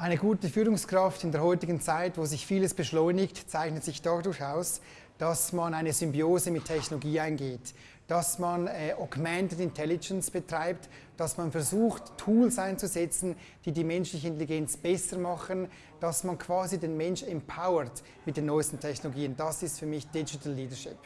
Eine gute Führungskraft in der heutigen Zeit, wo sich vieles beschleunigt, zeichnet sich dadurch aus, dass man eine Symbiose mit Technologie eingeht, dass man äh, Augmented Intelligence betreibt, dass man versucht, Tools einzusetzen, die die menschliche Intelligenz besser machen, dass man quasi den Mensch empowert mit den neuesten Technologien. Das ist für mich Digital Leadership.